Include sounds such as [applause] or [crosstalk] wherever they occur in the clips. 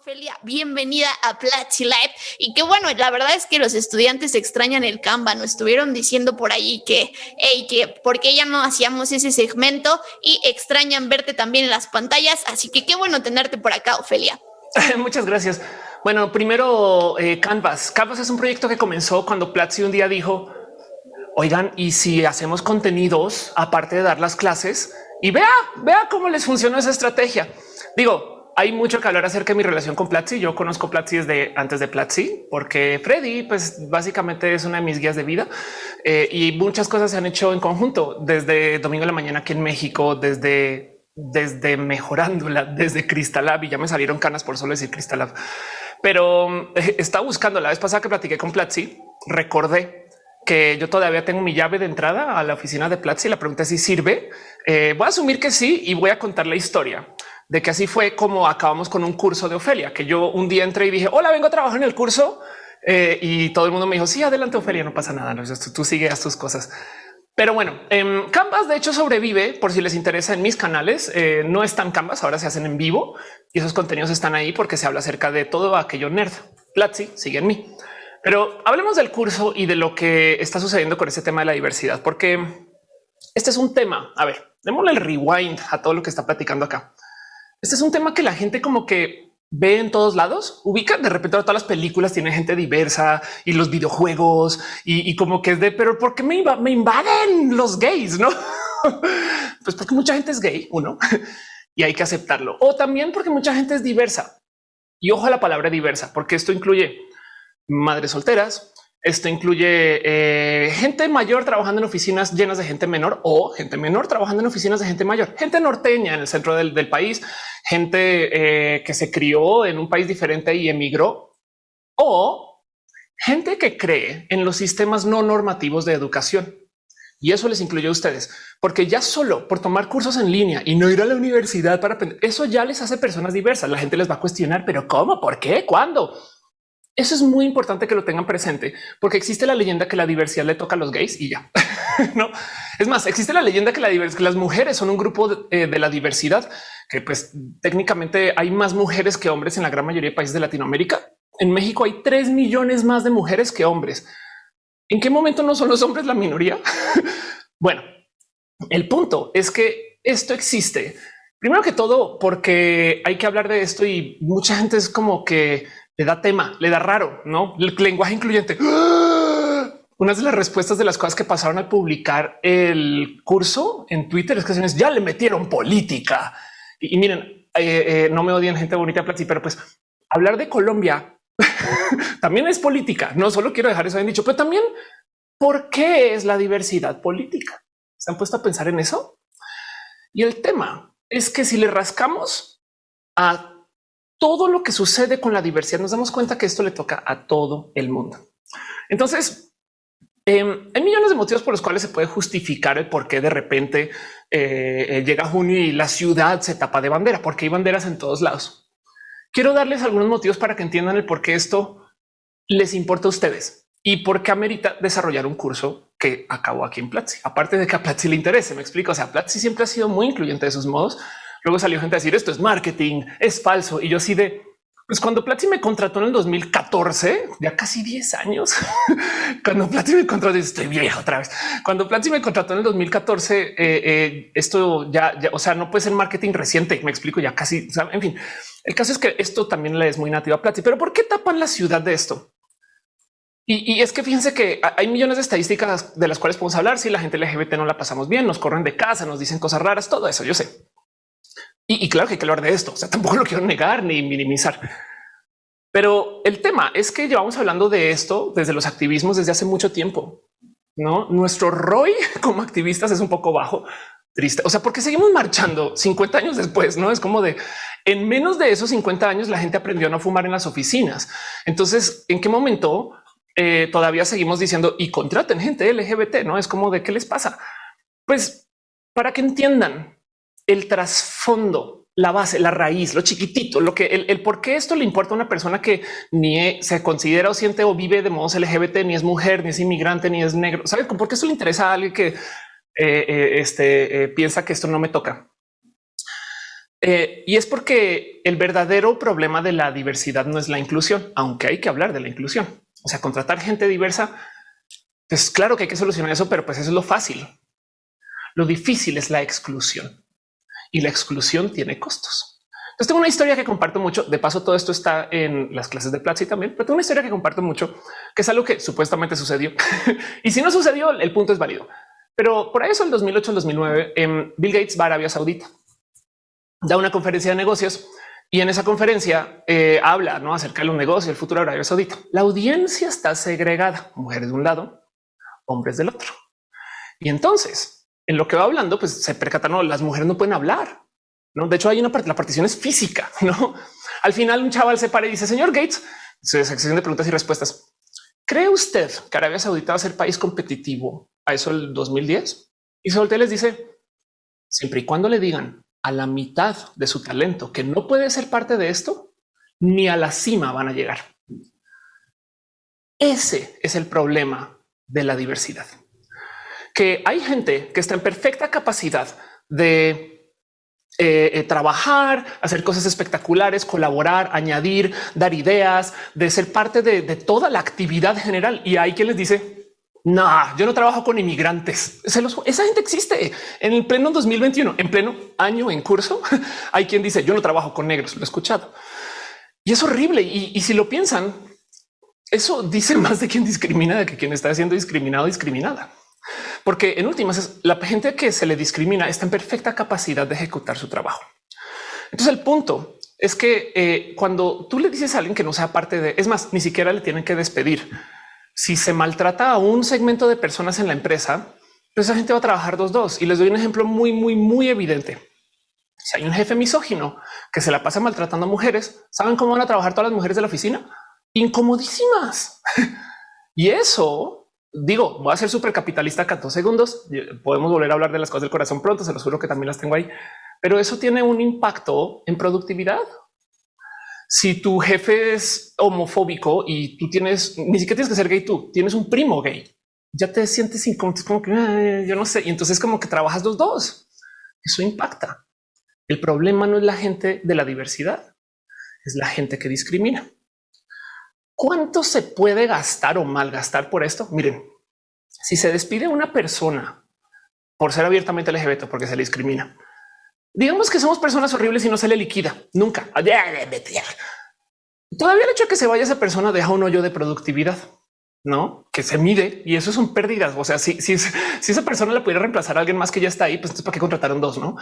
Ofelia, bienvenida a Platzi Live. Y qué bueno, la verdad es que los estudiantes extrañan el Canva. Nos estuvieron diciendo por ahí que, hey, que por qué ya no hacíamos ese segmento y extrañan verte también en las pantallas. Así que qué bueno tenerte por acá, Ofelia. [laughs] Muchas gracias. Bueno, primero eh, Canvas. Canvas es un proyecto que comenzó cuando Platzi un día dijo, oigan, y si hacemos contenidos aparte de dar las clases y vea, vea cómo les funciona esa estrategia. Digo, hay mucho que hablar acerca de mi relación con Platzi. Yo conozco Platzi desde antes de Platzi, porque Freddy, pues básicamente es una de mis guías de vida eh, y muchas cosas se han hecho en conjunto desde domingo de la mañana aquí en México, desde desde mejorándola, desde Cristalab y ya me salieron canas por solo decir Cristalab, pero eh, está buscando la vez pasada que platiqué con Platzi. Recordé que yo todavía tengo mi llave de entrada a la oficina de Platzi. La pregunta es si sirve. Eh, voy a asumir que sí y voy a contar la historia de que así fue como acabamos con un curso de Ofelia, que yo un día entré y dije, hola, vengo a trabajar en el curso. Eh, y todo el mundo me dijo, sí, adelante, Ofelia, no pasa nada, no, tú, sigues tus cosas. Pero bueno, en Canvas de hecho sobrevive por si les interesa en mis canales. Eh, no están Canvas, ahora se hacen en vivo y esos contenidos están ahí porque se habla acerca de todo aquello nerd. Platzi sigue en mí. Pero hablemos del curso y de lo que está sucediendo con este tema de la diversidad, porque este es un tema. A ver, démosle el rewind a todo lo que está platicando acá. Este es un tema que la gente como que ve en todos lados, ubica de repente todas las películas tienen gente diversa y los videojuegos y, como que es de, pero ¿por qué me, me invaden los gays? No, [laughs] pues porque mucha gente es gay, uno, [laughs] y hay que aceptarlo. O también porque mucha gente es diversa. Y ojo a la palabra diversa, porque esto incluye madres solteras, esto incluye eh, gente mayor trabajando en oficinas llenas de gente menor o gente menor trabajando en oficinas de gente mayor, gente norteña en el centro del, país, gente eh, que se crió en un país diferente y emigró o gente que cree en los sistemas no normativos de educación. Y eso les incluye a ustedes, porque ya solo por tomar cursos en línea y no ir a la universidad para aprender, eso ya les hace personas diversas. La gente les va a cuestionar, pero ¿cómo? ¿Por qué? ¿Cuándo? Eso es muy importante que lo tengan presente, porque existe la leyenda que la diversidad le toca a los gays y ya. [laughs] no es más, existe la leyenda que, la que las mujeres son un grupo eh, de, la diversidad, que pues técnicamente hay más mujeres que hombres en la gran mayoría de países de Latinoamérica. En México hay 3 millones más de mujeres que hombres. ¿En qué momento no son los hombres la minoría? [laughs] bueno, el punto es que esto existe. Primero que todo, porque hay que hablar de esto y mucha gente es como que le da tema, le da raro, no el lenguaje incluyente. Una de las respuestas de las cosas que pasaron al publicar el curso en Twitter es que ya le metieron política. Y, miren, eh, eh, no me odian gente bonita, pero pues hablar de Colombia [laughs] también es política. No solo quiero dejar eso bien dicho, pero también por qué es la diversidad política. ¿Se han puesto a pensar en eso? Y el tema es que si le rascamos a todo lo que sucede con la diversidad, nos damos cuenta que esto le toca a todo el mundo. Entonces, em, hay millones de motivos por los cuales se puede justificar el por qué de repente eh, eh, llega junio y la ciudad se tapa de bandera, porque hay banderas en todos lados. Quiero darles algunos motivos para que entiendan el por qué esto les importa a ustedes y por qué amerita desarrollar un curso que acabó aquí en Platzi. Aparte de que a Platzi le interese, me explico. O sea, Platzi siempre ha sido muy incluyente de sus modos, Luego salió gente a decir esto es marketing, es falso. Y yo así de pues cuando Platzi me contrató en el 2014, ya casi 10 años, [laughs] cuando Platzi me contrató, estoy viejo otra vez. Cuando Platzi me contrató en el 2014, eh, eh, esto ya, o sea, no puede ser marketing reciente. Me explico ya casi. en fin, el caso es que esto también le es muy nativo a Platzi, pero ¿por qué tapan la ciudad de esto? Y, es que fíjense que hay millones de estadísticas de las cuales podemos hablar. Si la gente LGBT no la pasamos bien, nos corren de casa, nos dicen cosas raras, todo eso yo sé. Y, claro que hay que hablar de esto. O sea, [laughs] tampoco lo quiero negar ni minimizar. Pero el tema es que llevamos hablando de esto desde los activismos desde hace mucho tiempo. No, nuestro ROI [laughs] como activistas es un poco bajo, triste. O sea, porque seguimos marchando 50 años después, no es como de en menos de esos 50 años la gente aprendió a no fumar en las oficinas. Entonces, ¿en qué momento eh, todavía seguimos diciendo y contraten gente LGBT? No es como de qué les pasa? Pues para que entiendan el trasfondo, la base, la raíz, lo chiquitito, lo que el, por qué esto le importa a una persona que ni se considera o siente o vive de modos LGBT, ni es mujer, ni es inmigrante, ni es negro. ¿Sabes por qué eso le interesa a alguien que eh, eh, este, eh, piensa que esto no me toca? Y es porque el verdadero problema de la diversidad no es la inclusión, aunque hay que hablar de la inclusión. O sea, contratar gente diversa, pues claro que hay que solucionar eso, pero pues eso es lo fácil. Lo difícil es la exclusión y la exclusión tiene costos. Entonces tengo una historia que comparto mucho. De paso, todo esto está en las clases de Platzi también, pero tengo una historia que comparto mucho, que es algo que supuestamente sucedió. [laughs] y si no sucedió, el punto es válido. Pero por eso el 2008, el 2009, en Bill Gates va a Arabia Saudita da una conferencia de negocios y en esa conferencia eh, habla ¿no? acerca de los negocios, el futuro de Arabia Saudita. La audiencia está segregada, mujeres de un lado, hombres del otro. Y entonces, en lo que va hablando, pues se percata, no, las mujeres no pueden hablar. No, de hecho, hay una parte, la partición es física. [laughs] No, al final, un chaval se para y dice, señor Gates, sección de preguntas y respuestas. ¿Cree usted que Arabia Saudita va a ser país competitivo a eso el 2010? Y se les dice, siempre y cuando le digan a la mitad de su talento que no puede ser parte de esto, ni a la cima van a llegar. Ese es el problema de la diversidad. Que hay gente que está en perfecta capacidad de eh, eh, trabajar, hacer cosas espectaculares, colaborar, añadir, dar ideas, de ser parte de, toda la actividad general. Y hay quien les dice, no, yo no trabajo con inmigrantes. esa gente existe en el pleno 2021, en pleno año en curso. [laughs] Hay quien dice yo no trabajo con negros. Lo he escuchado y es horrible. Y, si lo piensan, eso dice [laughs] más de quien discrimina de que quien está siendo discriminado, discriminada. Porque en últimas, la gente que se le discrimina está en perfecta capacidad de ejecutar su trabajo. Entonces, el punto es que eh, cuando tú le dices a alguien que no sea parte de, es más, ni siquiera le tienen que despedir si se maltrata a un segmento de personas en la empresa, pues esa gente va a trabajar dos dos. Y les doy un ejemplo muy, muy, muy evidente. Si hay un jefe misógino que se la pasa maltratando a mujeres, ¿saben cómo van a trabajar todas las mujeres de la oficina? Incomodísimas. [laughs] y eso, digo, voy a ser súper capitalista acá dos segundos. Podemos volver a hablar de las cosas del corazón pronto, se los juro que también las tengo ahí. Pero eso tiene un impacto en productividad si tu jefe es homofóbico y tú tienes, ni siquiera tienes que ser gay, tú tienes un primo gay, ya te sientes incómodo, como que yo no sé. Y entonces como que trabajas los dos. Eso impacta. El problema no es la gente de la diversidad, es la gente que discrimina. ¿Cuánto se puede gastar o malgastar por esto? Miren, si se despide una persona por ser abiertamente LGBT porque se le discrimina, digamos que somos personas horribles y no se le liquida nunca. Todavía el hecho de que se vaya esa persona deja un hoyo de productividad, no que se mide y eso son pérdidas. O sea, si, si, esa persona le pudiera reemplazar a alguien más que ya está ahí, pues entonces para qué contrataron dos, no?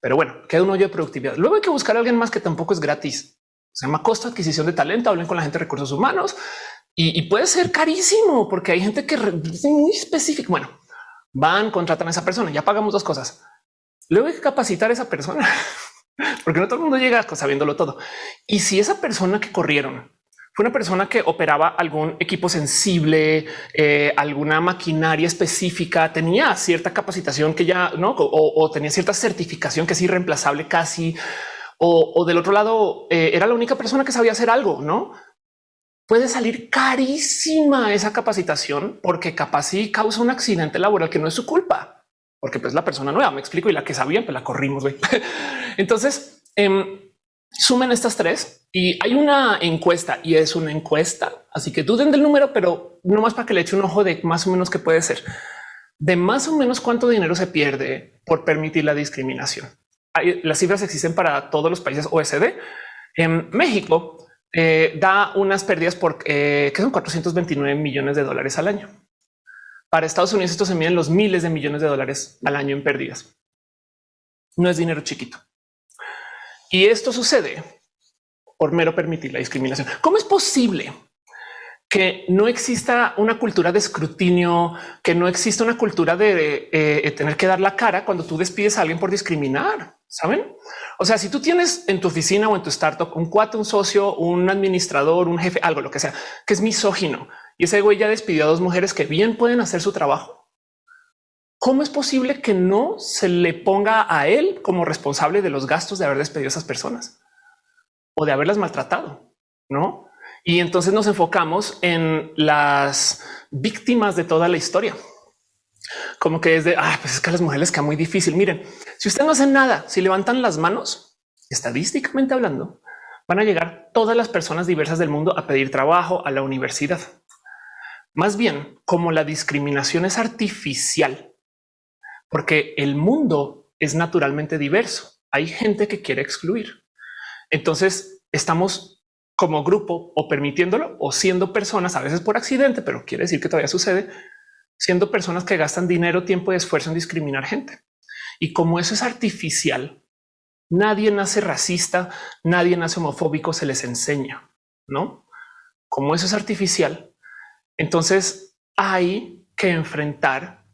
Pero bueno, queda un hoyo de productividad. Luego hay que buscar a alguien más que tampoco es gratis. Se llama costo adquisición de talento. Hablen con la gente de recursos humanos y, puede ser carísimo porque hay gente que es muy específica. Bueno, van, contratan a esa persona. Ya pagamos dos cosas Luego hay que capacitar a esa persona, [laughs] porque no todo el mundo llega sabiéndolo todo. Y si esa persona que corrieron fue una persona que operaba algún equipo sensible, eh, alguna maquinaria específica, tenía cierta capacitación que ya no o, tenía cierta certificación que es irreemplazable casi, o, del otro lado eh, era la única persona que sabía hacer algo, no puede salir carísima esa capacitación porque capaz sí causa un accidente laboral que no es su culpa porque pues la persona nueva me explico y la que sabían, pues la corrimos. [laughs] Entonces em, sumen estas tres y hay una encuesta y es una encuesta. Así que duden del número, pero no más para que le eche un ojo de más o menos qué puede ser de más o menos cuánto dinero se pierde por permitir la discriminación. Las cifras existen para todos los países OSD. En México eh, da unas pérdidas por eh, que son 429 millones de dólares al año. Para Estados Unidos esto se mide en los miles de millones de dólares al año en pérdidas. No es dinero chiquito. Y esto sucede por mero permitir la discriminación. ¿Cómo es posible que no exista una cultura de escrutinio, que no exista una cultura de eh, tener que dar la cara cuando tú despides a alguien por discriminar? Saben? O sea, si tú tienes en tu oficina o en tu startup un cuate, un socio, un administrador, un jefe, algo, lo que sea, que es misógino, y ese güey ya despidió a dos mujeres que bien pueden hacer su trabajo. ¿Cómo es posible que no se le ponga a él como responsable de los gastos de haber despedido a esas personas o de haberlas maltratado? No? Y entonces nos enfocamos en las víctimas de toda la historia. Como que es de, ah, pues es que a las mujeres que muy difícil. Miren, si ustedes no hacen nada, si levantan las manos, estadísticamente hablando, van a llegar todas las personas diversas del mundo a pedir trabajo a la universidad. Más bien, como la discriminación es artificial, porque el mundo es naturalmente diverso. Hay gente que quiere excluir. Entonces estamos como grupo o permitiéndolo o siendo personas a veces por accidente, pero quiere decir que todavía sucede siendo personas que gastan dinero, tiempo y esfuerzo en discriminar gente. Y como eso es artificial, nadie nace racista, nadie nace homofóbico, se les enseña, ¿no? Como eso es artificial, entonces hay que enfrentar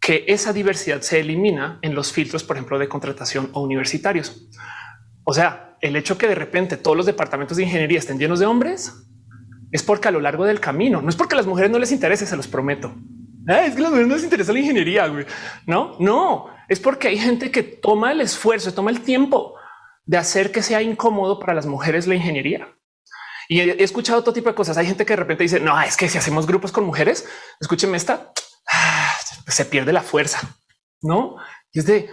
que esa diversidad se elimina en los filtros, por ejemplo, de contratación o universitarios. O sea, el hecho que de repente todos los departamentos de ingeniería estén llenos de hombres es porque a lo largo del camino, no es porque a las mujeres no les interese, se los prometo. Ah, es que a las mujeres no les interesa la ingeniería. No, no, es porque hay gente que toma el esfuerzo, toma el tiempo de hacer que sea incómodo para las mujeres la ingeniería. Y he escuchado todo tipo de cosas. Hay gente que de repente dice, no, es que si hacemos grupos con mujeres, escúcheme esta, ah, se pierde la fuerza, ¿no? Y es de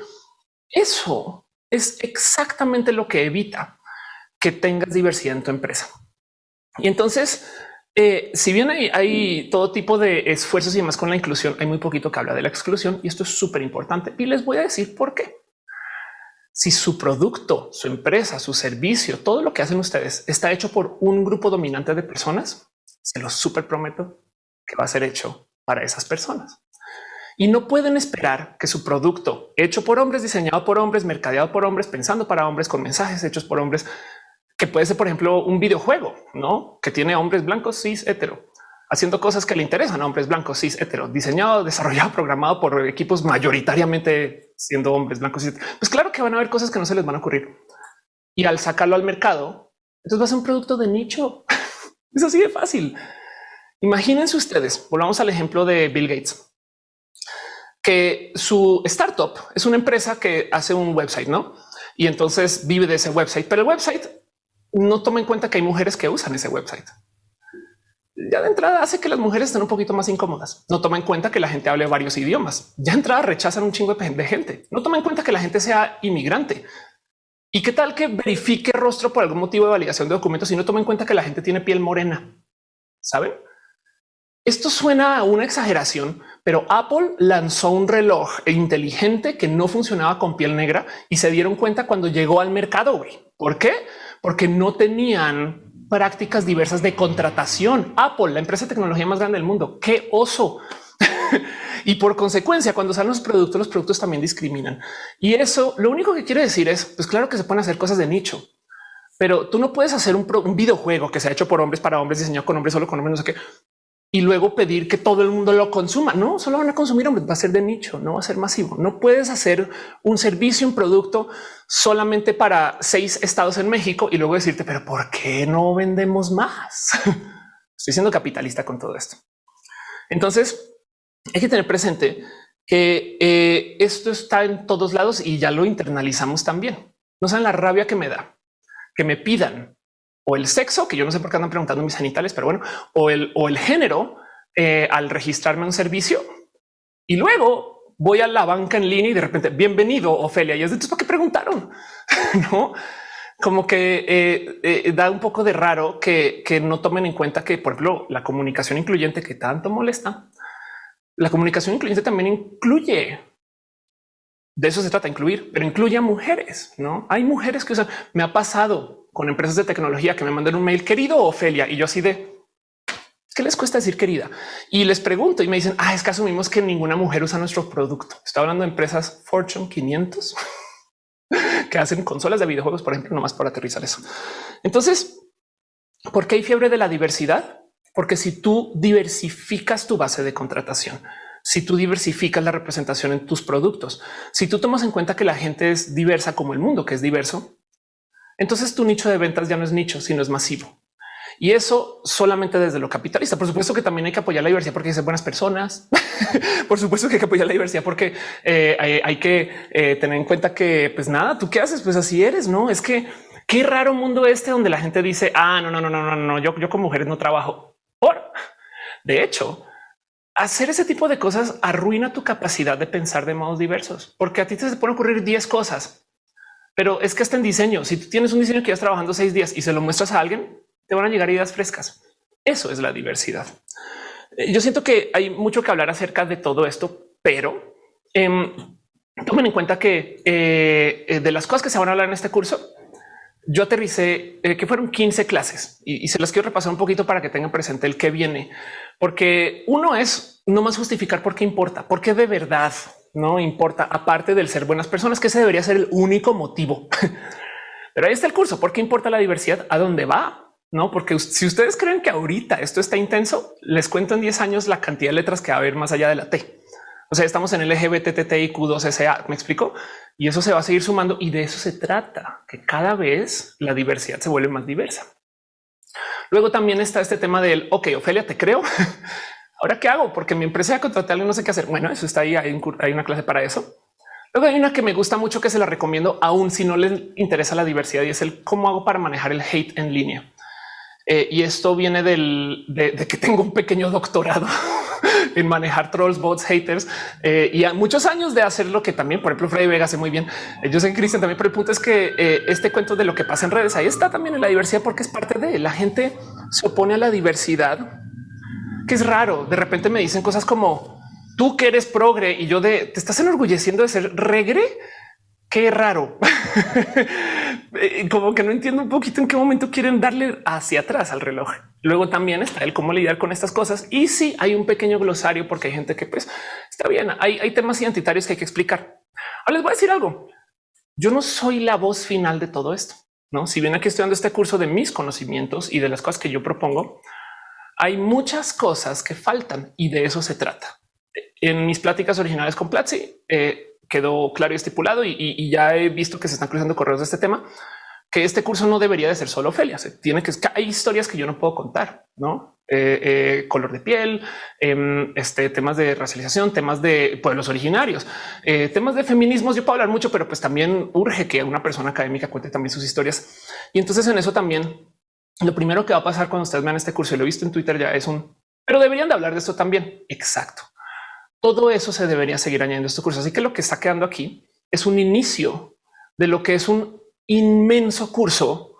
eso es exactamente lo que evita que tengas diversidad en tu empresa. Y entonces, eh, si bien hay, hay, todo tipo de esfuerzos y demás con la inclusión, hay muy poquito que habla de la exclusión y esto es súper importante. Y les voy a decir por qué. Si su producto, su empresa, su servicio, todo lo que hacen ustedes está hecho por un grupo dominante de personas, se lo súper prometo que va a ser hecho para esas personas. Y no pueden esperar que su producto hecho por hombres, diseñado por hombres, mercadeado por hombres, pensando para hombres, con mensajes hechos por hombres, que puede ser, por ejemplo, un videojuego, ¿no? Que tiene hombres blancos, cis, hetero, haciendo cosas que le interesan a hombres blancos, cis, hetero, diseñado, desarrollado, programado por equipos mayoritariamente siendo hombres blancos. Cis, pues claro que van a haber cosas que no se les van a ocurrir. Y al sacarlo al mercado, entonces va a ser un producto de nicho. [laughs] es así de fácil. Imagínense ustedes, volvamos al ejemplo de Bill Gates que su startup es una empresa que hace un website, ¿no? Y entonces vive de ese website, pero el website no toma en cuenta que hay mujeres que usan ese website. Ya de entrada hace que las mujeres estén un poquito más incómodas. No toma en cuenta que la gente hable varios idiomas. Ya de entrada rechazan un chingo de gente. No toma en cuenta que la gente sea inmigrante. ¿Y qué tal que verifique rostro por algún motivo de validación de documentos y no toma en cuenta que la gente tiene piel morena? ¿Saben? Esto suena a una exageración, pero Apple lanzó un reloj inteligente que no funcionaba con piel negra y se dieron cuenta cuando llegó al mercado. ¿Por qué? Porque no tenían prácticas diversas de contratación. Apple, la empresa de tecnología más grande del mundo. Qué oso. [laughs] y por consecuencia, cuando salen los productos, los productos también discriminan. Y eso lo único que quiere decir es, pues claro que se pueden hacer cosas de nicho, pero tú no puedes hacer un, un videojuego que se ha hecho por hombres para hombres, diseñado con hombres, solo con hombres, no sé qué, y luego pedir que todo el mundo lo consuma. No solo van a consumir hombres, va a ser de nicho, no va a ser masivo. No puedes hacer un servicio, un producto solamente para seis estados en México y luego decirte, pero ¿por qué no vendemos más? [laughs] Estoy siendo capitalista con todo esto. Entonces hay que tener presente que eh, esto está en todos lados y ya lo internalizamos también. No saben la rabia que me da que me pidan o el sexo, que yo no sé por qué andan preguntando mis genitales, pero bueno, o el, o el género eh, al registrarme un servicio. Y luego voy a la banca en línea y de repente, bienvenido, Ofelia. Y es de ¿por qué preguntaron? [laughs] no? Como que eh, eh, da un poco de raro que, que no tomen en cuenta que, por ejemplo, la comunicación incluyente que tanto molesta, la comunicación incluyente también incluye de eso se trata, incluir, pero incluye a mujeres. No hay mujeres que usan. Me ha pasado con empresas de tecnología que me mandan un mail querido Ofelia y yo así de qué les cuesta decir querida y les pregunto y me dicen ah, es que asumimos que ninguna mujer usa nuestro producto. Está hablando de empresas Fortune 500 [laughs] que hacen consolas de videojuegos, por ejemplo, nomás para aterrizar eso. Entonces, ¿por qué hay fiebre de la diversidad? Porque si tú diversificas tu base de contratación, si tú diversificas la representación en tus productos, si tú tomas en cuenta que la gente es diversa como el mundo, que es diverso, entonces tu nicho de ventas ya no es nicho, sino es masivo. Y eso solamente desde lo capitalista. Por supuesto que también hay que apoyar la diversidad porque hay buenas personas. [laughs] Por supuesto que hay que apoyar la diversidad porque eh, hay, que eh, tener en cuenta que, pues nada, tú qué haces, pues así eres, no es que qué raro mundo este donde la gente dice, ah, no, no, no, no, no, no, yo, yo con mujeres no trabajo. Por de hecho, hacer ese tipo de cosas arruina tu capacidad de pensar de modos diversos, porque a ti te pueden ocurrir 10 cosas Pero es que está en diseño. Si tú tienes un diseño que ya trabajando seis días y se lo muestras a alguien, te van a llegar ideas frescas. Eso es la diversidad. Eh, yo siento que hay mucho que hablar acerca de todo esto, pero eh, tomen en cuenta que eh, eh, de las cosas que se van a hablar en este curso, yo aterricé que fueron 15 clases y, y, se las quiero repasar un poquito para que tengan presente el que viene, porque uno es no más justificar por qué importa, porque de verdad no importa, aparte del ser buenas personas, que ese debería ser el único motivo. [laughs] Pero ahí está el curso. ¿Por qué importa la diversidad? ¿A dónde va? No, porque si ustedes creen que ahorita esto está intenso, les cuento en 10 años la cantidad de letras que va a haber más allá de la T. O sea, estamos en LGBTTIQ2SA, me explico, y eso se va a seguir sumando y de eso se trata, que cada vez la diversidad se vuelve más diversa. Luego también está este tema del, ok, Ofelia, te creo. [laughs] Ahora qué hago? Porque mi empresa ya contraté a alguien, no sé qué hacer. Bueno, eso está ahí, hay, una clase para eso. Luego hay una que me gusta mucho que se la recomiendo aún si no les interesa la diversidad y es el cómo hago para manejar el hate en línea. Eh, y esto viene del, de, de, que tengo un pequeño doctorado [laughs] en manejar trolls, bots, haters eh, y a muchos años de hacer lo que también, por ejemplo, Freddy Vega hace muy bien. Eh, yo sé Cristian también, pero el punto es que eh, este cuento de lo que pasa en redes ahí está también en la diversidad porque es parte de la gente se opone a la diversidad, que es raro. De repente me dicen cosas como tú que eres progre y yo de te estás enorgulleciendo de ser regre. Qué raro. [laughs] Eh, como que no entiendo un poquito en qué momento quieren darle hacia atrás al reloj. Luego también está el cómo lidiar con estas cosas. Y si hay un pequeño glosario porque hay gente que pues está bien. Hay, hay temas identitarios que hay que explicar. Ahora les voy a decir algo. Yo no soy la voz final de todo esto. No, si bien aquí estoy dando este curso de mis conocimientos y de las cosas que yo propongo, hay muchas cosas que faltan y de eso se trata. En mis pláticas originales con Platzi, eh, quedó claro y estipulado y, ya he visto que se están cruzando correos de este tema, que este curso no debería de ser solo Ofelia. Se tiene que hay historias que yo no puedo contar, no eh, eh, color de piel, eh, este temas de racialización, temas de pueblos originarios, eh, temas de feminismos. Yo puedo hablar mucho, pero pues también urge que una persona académica cuente también sus historias. Y entonces en eso también lo primero que va a pasar cuando ustedes vean este curso y lo he visto en Twitter ya es un, pero deberían de hablar de esto también. Exacto. Todo eso se debería seguir añadiendo a este curso. Así que lo que está quedando aquí es un inicio de lo que es un inmenso curso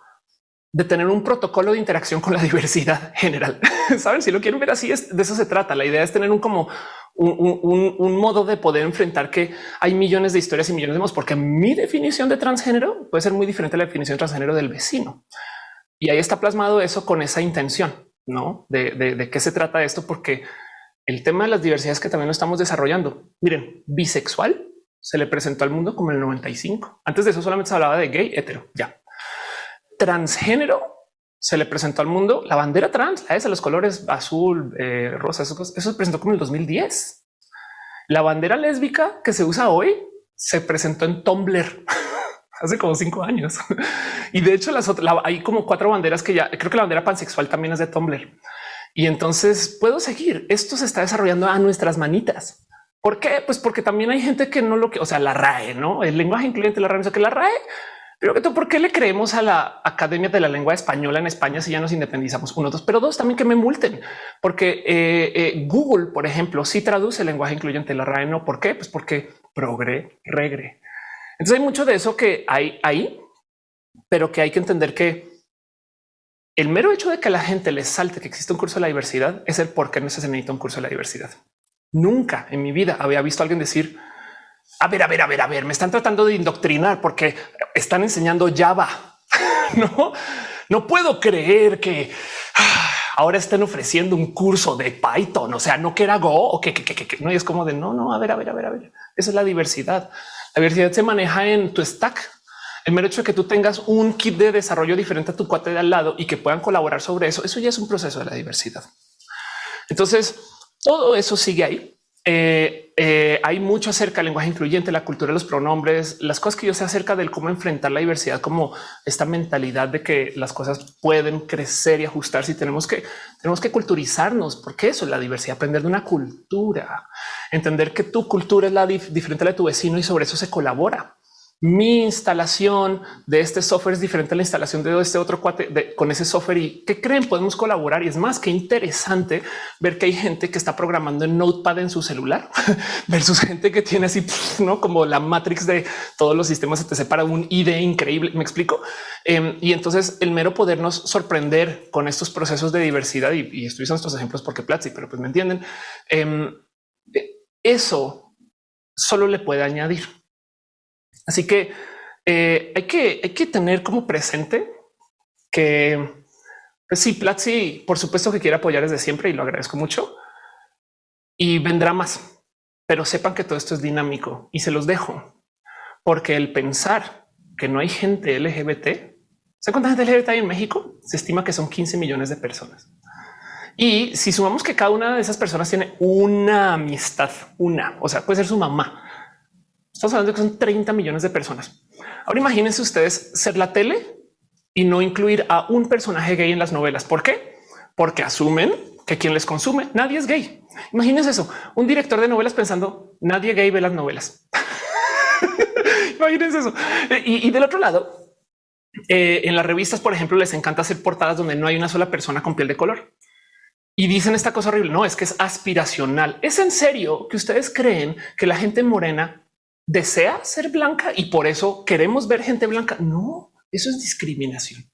de tener un protocolo de interacción con la [laughs] diversidad general. [laughs] Saben, si lo quieren ver así, es de eso se trata. La idea es tener un como un, modo de poder enfrentar que hay millones de historias y millones de modos, porque mi definición de transgénero puede ser muy diferente a la definición de transgénero del vecino. Y ahí está plasmado eso con esa intención, no de, de qué se trata esto, porque el tema de las diversidades que también lo estamos desarrollando. Miren, bisexual se le presentó al mundo como el 95. Antes de eso solamente se hablaba de gay, hetero, ya. Transgénero se le presentó al mundo la bandera trans, la de los colores azul, eh, rosa, eso, se presentó como en el 2010. La bandera lésbica que se usa hoy se presentó en Tumblr [laughs] hace como cinco años. [laughs] y de hecho las otras, hay como cuatro banderas que ya creo que la bandera pansexual también es de Tumblr. Y entonces puedo seguir. Esto se está desarrollando a nuestras manitas. ¿Por qué? Pues porque también hay gente que no lo que, o sea, la RAE, no el lenguaje incluyente, la RAE, que la RAE. Pero que ¿por qué le creemos a la Academia de la Lengua Española en España si ya nos independizamos? Uno, dos, pero dos también que me multen, porque eh, eh, Google, por ejemplo, sí traduce el lenguaje incluyente, la RAE no. ¿Por qué? Pues porque progre, regre. Entonces hay mucho de eso que hay ahí, pero que hay que entender que el mero hecho de que la gente les salte que existe un curso de la diversidad es el por qué no se necesita un curso de la diversidad. Nunca en mi vida había visto a alguien decir, a ver, a ver, a ver, a ver, me están tratando de indoctrinar porque están enseñando Java. [laughs] no, no puedo creer que ah, ahora estén ofreciendo un curso de Python, o sea, no que era Go o que, que, que, que no. Es como de no, no, a ver, a ver, a ver, a ver. Esa es la diversidad. La diversidad se maneja en tu stack el mero hecho de que tú tengas un kit de desarrollo diferente a tu cuate de al lado y que puedan colaborar sobre eso, eso ya es un proceso de la diversidad. Entonces, todo eso sigue ahí. Eh, eh, hay mucho acerca del lenguaje incluyente, la cultura de los pronombres, las cosas que yo sé acerca del cómo enfrentar la diversidad, como esta mentalidad de que las cosas pueden crecer y ajustarse y tenemos que tenemos que culturizarnos, porque eso es la diversidad, aprender de una cultura, entender que tu cultura es la dif diferente a la de tu vecino y sobre eso se colabora mi instalación de este software es diferente a la instalación de este otro cuate con ese software y qué creen podemos colaborar y es más que interesante ver que hay gente que está programando en Notepad en su celular [laughs] versus gente que tiene así [laughs] no como la matrix de todos los sistemas se te separa un ID increíble. Me explico. Em, y entonces el mero podernos sorprender con estos procesos de diversidad y, usando estos ejemplos porque Platzi, pero pues me entienden. Em, eso solo le puede añadir Así que eh, hay que hay que tener como presente que pues sí, Platzi, por supuesto que quiere apoyar desde siempre y lo agradezco mucho y vendrá más, pero sepan que todo esto es dinámico y se los dejo porque el pensar que no hay gente LGBT, ¿se cuánta gente LGBT hay en México? Se estima que son 15 millones de personas. Y si sumamos que cada una de esas personas tiene una amistad, una, o sea, puede ser su mamá, Estamos hablando de que son 30 millones de personas. Ahora imagínense ustedes ser la tele y no incluir a un personaje gay en las novelas. ¿Por qué? Porque asumen que quien les consume nadie es gay. Imagínense eso. Un director de novelas pensando nadie gay ve las novelas. [laughs] Imagínense eso. Y, del otro lado, eh, en las revistas, por ejemplo, les encanta hacer portadas donde no hay una sola persona con piel de color. Y dicen esta cosa horrible. No es que es aspiracional. Es en serio que ustedes creen que la gente morena desea ser blanca y por eso queremos ver gente blanca. No, eso es discriminación.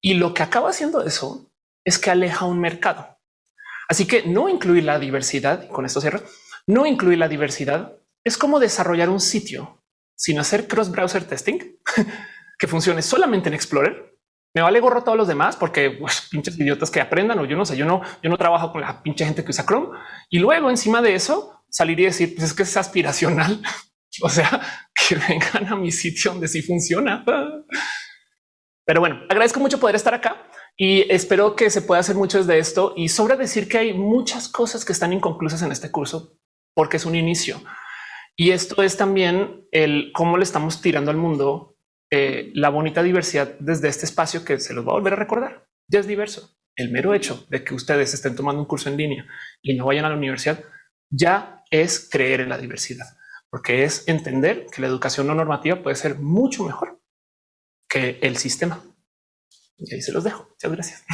Y lo que acaba haciendo eso es que aleja un mercado. Así que no incluir la diversidad, con esto cierro, no incluir la diversidad es como desarrollar un sitio sin hacer cross browser testing [laughs] que funcione solamente en Explorer. Me vale gorro a todos los demás porque pues, pinches idiotas que aprendan o yo no sé, yo no, yo no trabajo con la pinche gente que usa Chrome y luego encima de eso salir y decir pues es que es aspiracional [laughs] O sea, [laughs] que vengan a mi sitio donde sí funciona. Pero bueno, agradezco mucho poder estar acá y espero que se pueda hacer mucho de esto. Y sobre decir que hay muchas cosas que están inconclusas en este curso porque es un inicio. Y esto es también el cómo le estamos tirando al mundo eh, la bonita diversidad desde este espacio que se los va a volver a recordar. Ya es diverso. El mero hecho de que ustedes estén tomando un curso en línea y no vayan a la universidad ya es creer en la diversidad porque es entender que la educación no normativa puede ser mucho mejor que el sistema. Y ahí se los dejo. Muchas gracias.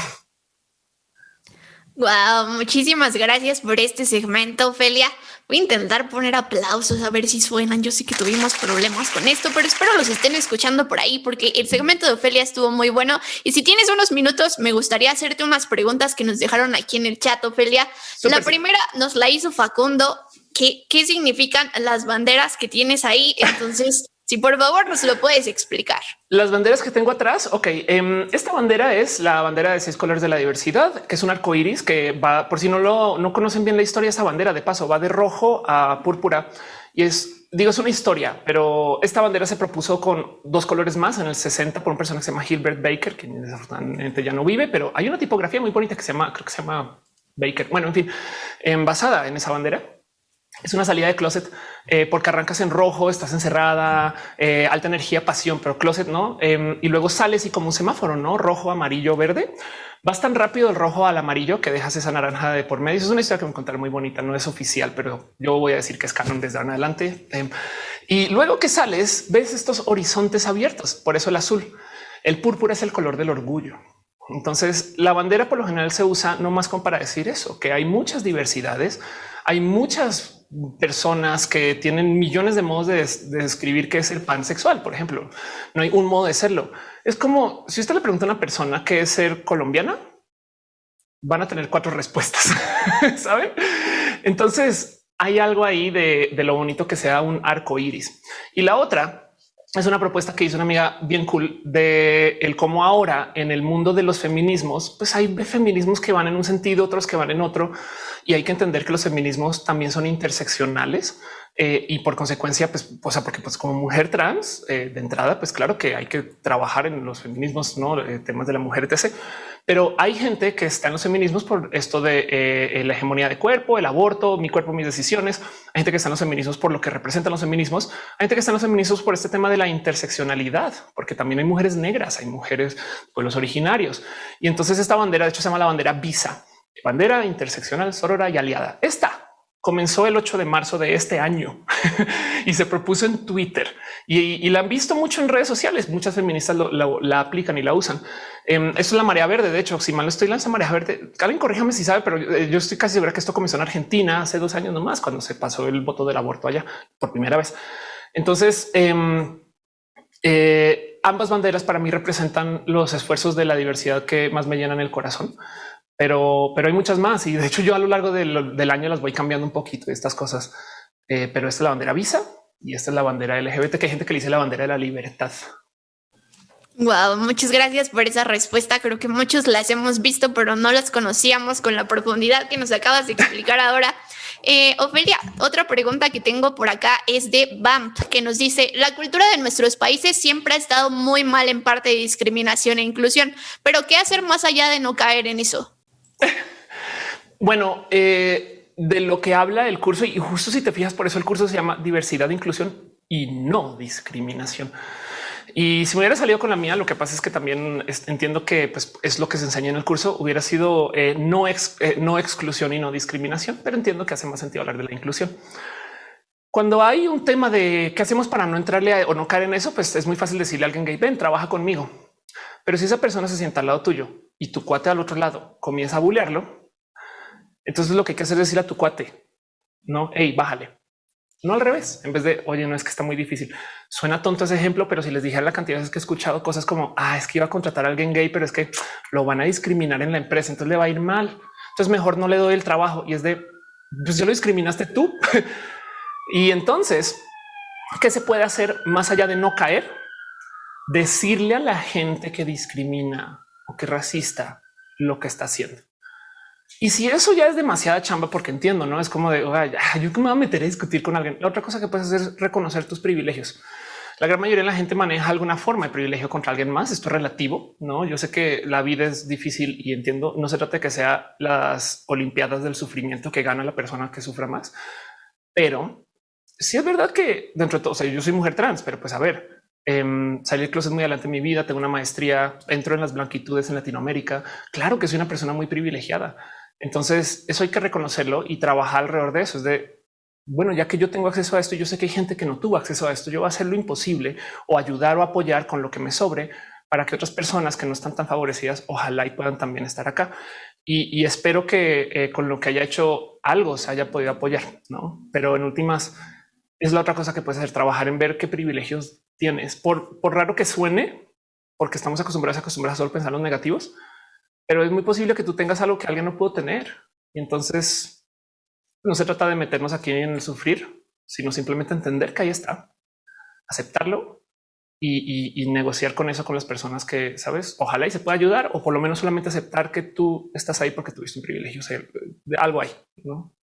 Wow, muchísimas gracias por este segmento, Ophelia. Voy a intentar poner aplausos a ver si suenan. Yo sé que tuvimos problemas con esto, pero espero los estén escuchando por ahí porque el segmento de Ofelia estuvo muy bueno. Y si tienes unos minutos, me gustaría hacerte unas preguntas que nos dejaron aquí en el chat, Ofelia. la primera nos la hizo Facundo qué, significan las banderas que tienes ahí. Entonces, [laughs] si por favor nos lo puedes explicar. Las banderas que tengo atrás. Ok, em, esta bandera es la bandera de seis colores de la diversidad, que es un arco iris que va, por si no lo no conocen bien la historia, esa bandera de paso va de rojo a púrpura y es, digo, es una historia, pero esta bandera se propuso con dos colores más en el 60 por un personaje que se llama Gilbert Baker, que desafortunadamente ya no vive, pero hay una tipografía muy bonita que se llama, creo que se llama Baker. Bueno, en fin, em, basada en esa bandera es una salida de closet eh, porque arrancas en rojo, estás encerrada, eh, alta energía, pasión, pero closet no. Em, y luego sales y como un semáforo, no rojo, amarillo, verde. Vas tan rápido el rojo al amarillo que dejas esa naranja de por medio. Es una historia que me contar muy bonita. No es oficial, pero yo voy a decir que es canon desde ahora en adelante. Em, y luego que sales, ves estos horizontes abiertos. Por eso el azul, el púrpura es el color del orgullo. Entonces la bandera por lo general se usa no más como para decir eso, que hay muchas diversidades, hay muchas personas que tienen millones de modos de, describir qué es el pansexual, por ejemplo. No hay un modo de serlo. Es como si usted le pregunta a una persona qué es ser colombiana, van a tener cuatro [laughs] respuestas, ¿saben? Entonces hay algo ahí de, de lo bonito que sea un arco iris. Y la otra es una propuesta que hizo una amiga bien cool de el cómo ahora en el mundo de los feminismos, pues hay feminismos que van en un sentido, otros que van en otro y hay que entender que los feminismos también son interseccionales eh, y por consecuencia, pues, o sea, porque pues como mujer trans eh, de entrada, pues claro que hay que trabajar en los feminismos, no eh, temas de la mujer, etc. Pero hay gente que está en los feminismos por esto de la hegemonía de cuerpo, el aborto, mi cuerpo, mis decisiones. Hay gente que está en los feminismos por lo que representan los feminismos. Hay gente que está en los feminismos por este tema de la interseccionalidad, porque también hay mujeres negras, hay mujeres pueblos originarios. Y entonces esta bandera, de hecho, se llama la bandera visa bandera interseccional, sorora y aliada. Esta comenzó el 8 de marzo de este año [laughs] y se propuso en Twitter y, la han visto mucho en redes sociales. Muchas feministas la aplican y la usan. Eh, esto es la marea verde. De hecho, si mal estoy lanza marea verde, alguien corríjame si sabe, pero eh, yo estoy casi segura que esto comenzó en Argentina hace dos años nomás, cuando se pasó el voto del aborto allá por primera vez. Entonces, em, eh, ambas banderas para mí representan los esfuerzos de la diversidad que más me llenan el corazón pero, pero hay muchas más. Y de hecho, yo a lo largo del, año las voy cambiando un poquito estas cosas. Eh, pero esta es la bandera Visa y esta es la bandera LGBT, que hay gente que le dice la bandera de la libertad. Wow, muchas gracias por esa respuesta. Creo que muchos las hemos visto, pero no las conocíamos con la profundidad que nos acabas de explicar ahora. Eh, Ofelia, otra pregunta que tengo por acá es de BAMP, que nos dice, la cultura de nuestros países siempre ha estado muy mal en parte de discriminación e inclusión, pero ¿qué hacer más allá de no caer en eso? [laughs] bueno, eh, de lo que habla el curso, y justo si te fijas, por eso el curso se llama diversidad, inclusión y no discriminación. Y si me hubiera salido con la mía, lo que pasa es que también entiendo que pues, es lo que se enseña en el curso. Hubiera sido eh, no, eh, no exclusión y no discriminación, pero entiendo que hace más sentido hablar de la inclusión. Cuando hay un tema de qué hacemos para no entrarle o no caer en eso, pues es muy fácil decirle a alguien gay, ven, trabaja conmigo. Pero si esa persona se sienta al lado tuyo y tu cuate al otro lado comienza a bullearlo, entonces lo que hay que hacer es decir a tu cuate, no, hey, bájale. No al revés, en vez de, oye, no es que está muy difícil. Suena tonto ese ejemplo, pero si les dije la cantidad de veces que he escuchado cosas como, ah, es que iba a contratar a alguien gay, pero es que lo van a discriminar en la empresa, entonces le va a ir mal. Entonces mejor no le doy el trabajo y es de, pues ya lo discriminaste tú. [laughs] y entonces, ¿qué se puede hacer más allá de no caer? Decirle a la gente que discrimina o que racista lo que está haciendo. Y si eso ya es demasiada chamba, porque entiendo, no es como de yo que me voy a meter a discutir con alguien. La otra cosa que puedes hacer es reconocer tus privilegios. La gran mayoría de la gente maneja alguna forma de privilegio contra alguien más. Esto es relativo. No, yo sé que la vida es difícil y entiendo. No se trata de que sea las olimpiadas del sufrimiento que gana la persona que sufra más, pero sí es verdad que dentro de todo, o sea, yo soy mujer trans, pero pues a ver, eh, salí del closet muy adelante en mi vida. Tengo una maestría, entro en las blanquitudes en Latinoamérica. Claro que soy una persona muy privilegiada entonces eso hay que reconocerlo y trabajar alrededor de eso. Es de bueno, ya que yo tengo acceso a esto, yo sé que hay gente que no tuvo acceso a esto. Yo voy a hacer lo imposible o ayudar o apoyar con lo que me sobre para que otras personas que no están tan favorecidas, ojalá y puedan también estar acá. Y, espero que eh, con lo que haya hecho algo se haya podido apoyar, no? Pero en últimas es la otra cosa que puedes hacer, trabajar en ver qué privilegios tienes. Por, por raro que suene, porque estamos acostumbrados acostumbrados a solo pensar los negativos, pero es muy posible que tú tengas algo que alguien no pudo tener. Y entonces no se trata de meternos aquí en el sufrir, sino simplemente entender que ahí está, aceptarlo y, negociar con eso con las personas que sabes. Ojalá y se pueda ayudar o por lo menos solamente aceptar que tú estás ahí porque tuviste un privilegio. de algo ahí, no?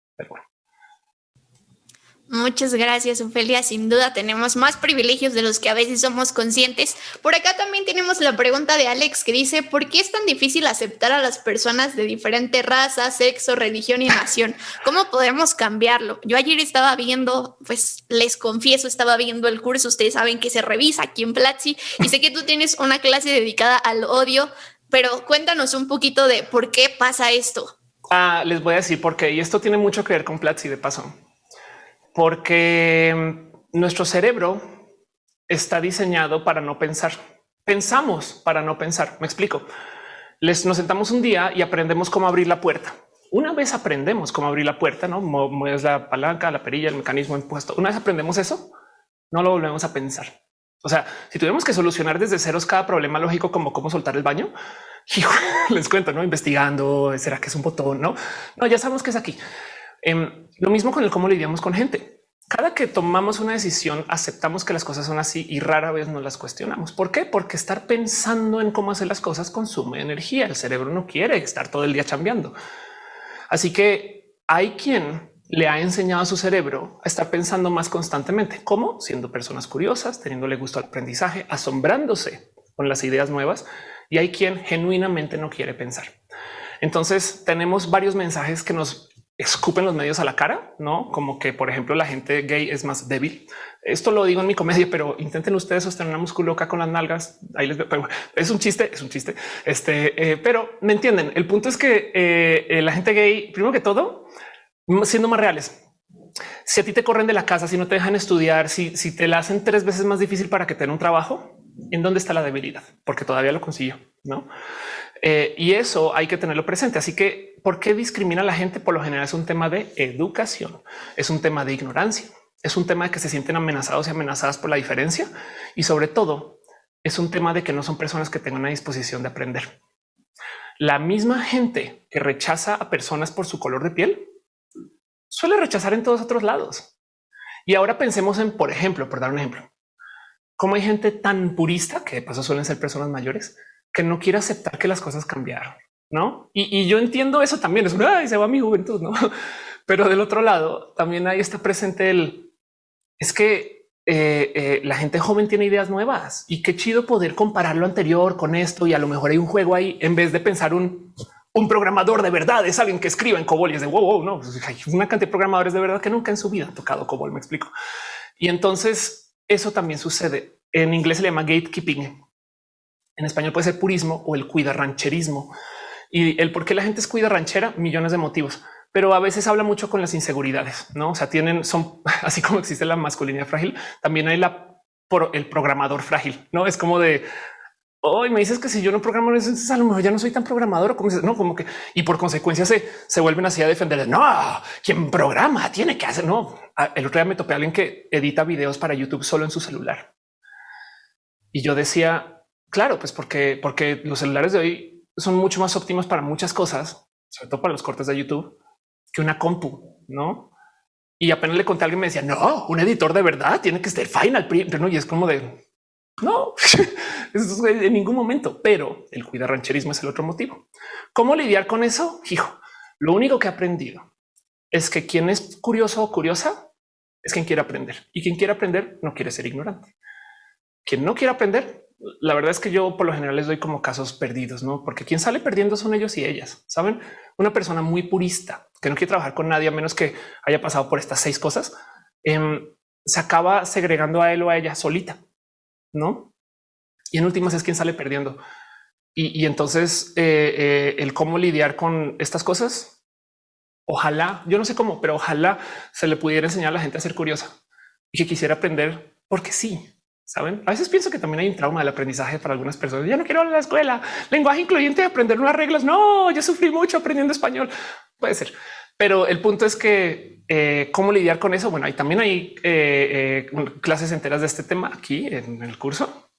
Muchas gracias, Ofelia. Sin duda tenemos más privilegios de los que a veces somos conscientes. Por acá también tenemos la pregunta de Alex que dice, ¿por qué es tan difícil aceptar a las personas de diferente raza, sexo, religión y nación? ¿Cómo podemos cambiarlo? Yo ayer estaba viendo, pues les confieso, estaba viendo el curso, ustedes saben que se revisa aquí en Platzi y sé que tú tienes una clase dedicada al odio, pero cuéntanos un poquito de por qué pasa esto. Ah, les voy a decir por qué, y esto tiene mucho que ver con Platzi de paso porque mm, nuestro cerebro está diseñado para no pensar. Pensamos para no pensar. Me explico. Les nos sentamos un día y aprendemos cómo abrir la puerta. Una vez aprendemos cómo abrir la puerta, no mueves la palanca, la perilla, el mecanismo impuesto. Una vez aprendemos eso, no lo volvemos a pensar. O sea, si tuviéramos que solucionar desde ceros cada problema lógico, como cómo soltar el baño, [laughs] les cuento, no investigando, será que es un botón? No, no, ya sabemos que es aquí. Em, lo mismo con el cómo lidiamos con gente. Cada que tomamos una decisión, aceptamos que las cosas son así y rara vez no las cuestionamos. ¿Por qué? Porque estar pensando en cómo hacer las cosas consume energía. El cerebro no quiere estar todo el día cambiando. Así que hay quien le ha enseñado a su cerebro a estar pensando más constantemente, como siendo personas curiosas, teniéndole gusto al aprendizaje, asombrándose con las ideas nuevas. Y hay quien genuinamente no quiere pensar. Entonces tenemos varios mensajes que nos escupen los medios a la cara, no como que, por ejemplo, la gente gay es más débil. Esto lo digo en mi comedia, pero intenten ustedes sostener una musculoca con las nalgas. Ahí les veo. Es un chiste, es un chiste. Este, eh, pero me entienden. El punto es que eh, eh, la gente gay, primero que todo, siendo más reales, si a ti te corren de la casa, si no te dejan estudiar, si, si te la hacen tres veces más difícil para que tenga un trabajo, ¿en dónde está la debilidad? Porque todavía lo consiguió, ¿no? Eh, y eso hay que tenerlo presente. Así que, ¿por qué discrimina a la gente? Por lo general es un tema de educación, es un tema de ignorancia, es un tema de que se sienten amenazados y amenazadas por la diferencia y sobre todo es un tema de que no son personas que tengan una disposición de aprender. La misma gente que rechaza a personas por su color de piel suele rechazar en todos otros lados. Y ahora pensemos en, por ejemplo, por dar un ejemplo, cómo hay gente tan purista que de paso suelen ser personas mayores que no quiere aceptar que las cosas cambiaron, no? Y, yo entiendo eso también. Es una se va mi juventud, no? [laughs] Pero del otro lado también ahí está presente el es que eh, eh, la gente joven tiene ideas nuevas y qué chido poder comparar lo anterior con esto. Y a lo mejor hay un juego ahí en vez de pensar un un programador de verdad es alguien que escribe en COBOL y es de wow, wow, no pues, hay una cantidad de programadores de verdad que nunca en su vida han tocado COBOL. Me explico. Y entonces eso también sucede. En inglés se le llama gatekeeping. En español puede ser purismo o el cuida rancherismo. Y el por qué la gente es cuida ranchera, millones de motivos, pero a veces habla mucho con las inseguridades, no? O sea, tienen, son [laughs] así como existe la masculinidad frágil, también hay la por el programador frágil, no es como de hoy me dices que si yo no programo, entonces a lo mejor ya no soy tan programador como no, como que y por consecuencia se, se vuelven así a defender. No, quien programa tiene que hacer. No, el otro día me topé a alguien que edita videos para YouTube solo en su celular. Y yo decía, claro, pues porque, porque los celulares de hoy son mucho más óptimos para muchas cosas, sobre todo para los cortes de YouTube, que una compu, no? Y apenas le conté a alguien, me decía, no, un editor de verdad tiene que estar final, no? Y es como de no, [laughs] en ningún momento, pero el cuidar rancherismo es el otro motivo. ¿Cómo lidiar con eso? Hijo, lo único que he aprendido es que quien es curioso o curiosa es quien quiere aprender y quien quiere aprender no quiere ser ignorante. Quien no quiere aprender, la verdad es que yo por lo general les doy como casos perdidos, no? Porque quien sale perdiendo son ellos y ellas. Saben, una persona muy purista que no quiere trabajar con nadie a menos que haya pasado por estas seis cosas, em, se acaba segregando a él o a ella solita no? Y en últimas es quien sale perdiendo. Y, entonces eh, eh, el cómo lidiar con estas cosas. Ojalá, yo no sé cómo, pero ojalá se le pudiera enseñar a la gente a ser curiosa y que quisiera aprender porque sí. Saben, a veces pienso que también hay un trauma del aprendizaje para algunas personas. Ya no quiero ir a la escuela, lenguaje incluyente, aprender unas reglas. No, yo sufrí mucho aprendiendo español. Puede ser, pero el punto es que eh, cómo lidiar con eso. Bueno, ahí también hay eh, eh, clases enteras de este tema aquí en el curso,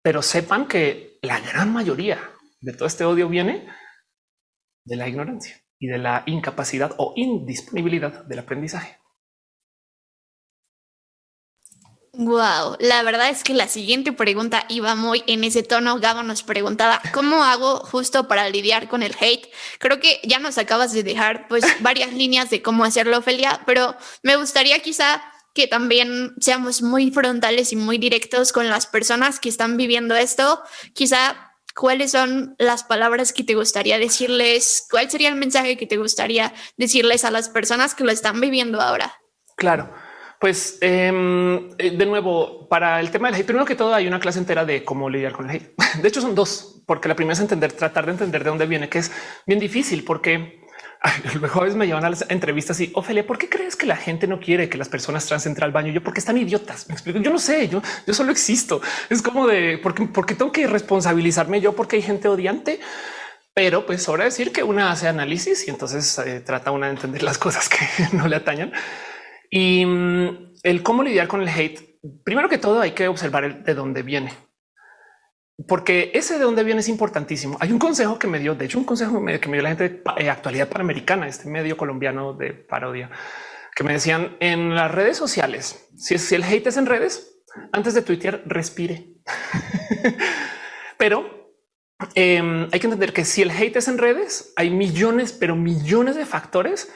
pero sepan que la gran mayoría de todo este odio viene de la ignorancia y de la incapacidad o indisponibilidad del aprendizaje. Wow, la verdad es que la siguiente pregunta iba muy en ese tono. Gabo nos preguntaba cómo hago justo para lidiar con el hate. Creo que ya nos acabas de dejar pues [laughs] varias líneas de cómo hacerlo, Ophelia, pero me gustaría quizá que también seamos muy frontales y muy directos con las personas que están viviendo esto. Quizá cuáles son las palabras que te gustaría decirles, cuál sería el mensaje que te gustaría decirles a las personas que lo están viviendo ahora. Claro. Pues em, eh, de nuevo, para el tema del hate, primero que todo hay una clase entera de cómo lidiar con el hate. [laughs] De hecho son dos, porque la primera es entender, tratar de entender de dónde viene, que es bien difícil porque los [laughs] jóvenes me llevan a las entrevistas y Ofelia, ¿por qué crees que la gente no quiere que las personas trans entren al baño? Yo porque están idiotas. Me explico. Yo no sé, yo, yo solo existo. Es como de porque, porque tengo que responsabilizarme yo porque hay gente odiante. Pero pues sobra decir que una hace análisis y entonces eh, trata una de entender las [laughs] cosas que no le atañan. Y mm, el cómo lidiar con el hate, primero que todo hay que observar de dónde viene. Porque ese de dónde viene es importantísimo. Hay un consejo que me dio, de hecho, un consejo que me dio la gente de eh, actualidad panamericana, este medio colombiano de parodia, que me decían en las redes sociales, si, si el hate es en redes, antes de tuitear, respire. [laughs] pero em, hay que entender que si el hate es en redes, hay millones, pero millones de factores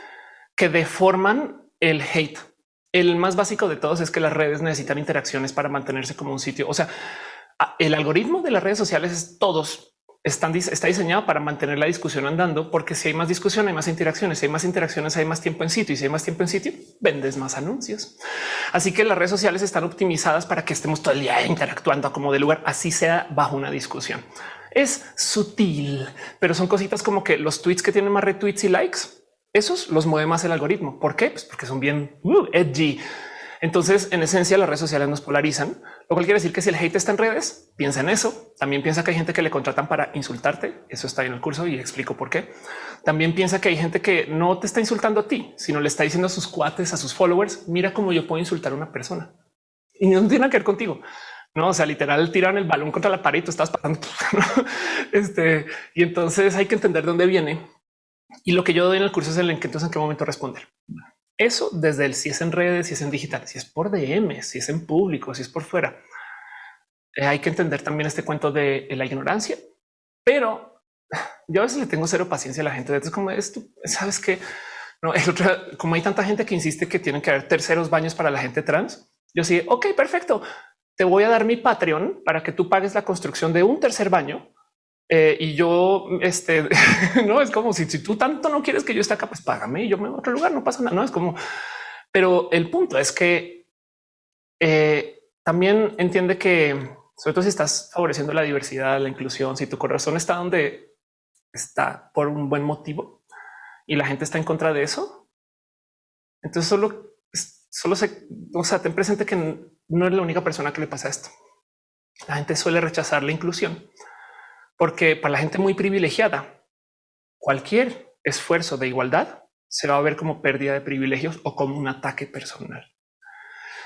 que deforman el hate. El más básico de todos es que las redes necesitan interacciones para mantenerse como un sitio. O sea, el algoritmo de las redes sociales todos están está diseñado para mantener la discusión andando, porque si hay más discusión, hay más interacciones, si hay más interacciones, hay más tiempo en sitio y si hay más tiempo en sitio, vendes más anuncios. Así que las redes sociales están optimizadas para que estemos todo el día interactuando como de lugar, así sea bajo una discusión. Es sutil, pero son cositas como que los tweets que tienen más retweets y likes Esos los mueve más el algoritmo. ¿Por qué? Pues porque son bien uh, edgy. Entonces, en esencia, las redes sociales nos polarizan, lo cual quiere decir que si el hate está en redes, piensa en eso. También piensa que hay gente que le contratan para insultarte. Eso está en el curso y explico por qué. También piensa que hay gente que no te está insultando a ti, sino le está diciendo a sus cuates, a sus followers, mira cómo yo puedo insultar a una persona y no tiene que ver contigo. No, o sea, literal tiran el balón contra la pared y tú estás pasando. [laughs] Este, y entonces hay que entender dónde viene. Y lo que yo doy en el curso es el en que entonces en qué momento responder. Eso desde el si es en redes, si es en digital, si es por DM, si es en público, si es por fuera. Eh, hay que entender también este cuento de la ignorancia, pero yo a veces le tengo cero paciencia a la gente. Es como esto, sabes que no es otra, como hay tanta gente que insiste que tienen que haber terceros baños para la gente trans. Yo sí, ok, perfecto. Te voy a dar mi Patreon para que tú pagues la construcción de un tercer baño eh, y yo, este, [laughs] no es como si, si tú tanto no quieres que yo esté acá, pues págame y yo me voy a otro lugar, no pasa nada. No es como, pero el punto es que eh, también entiende que, sobre todo si estás favoreciendo la diversidad, la inclusión, si tu corazón está donde está por un buen motivo y la gente está en contra de eso, entonces solo, solo se, o sea, ten presente que no eres la única persona que le pasa esto. La gente suele rechazar la inclusión porque para la gente muy privilegiada, cualquier esfuerzo de igualdad se va a ver como pérdida de privilegios o como un ataque personal.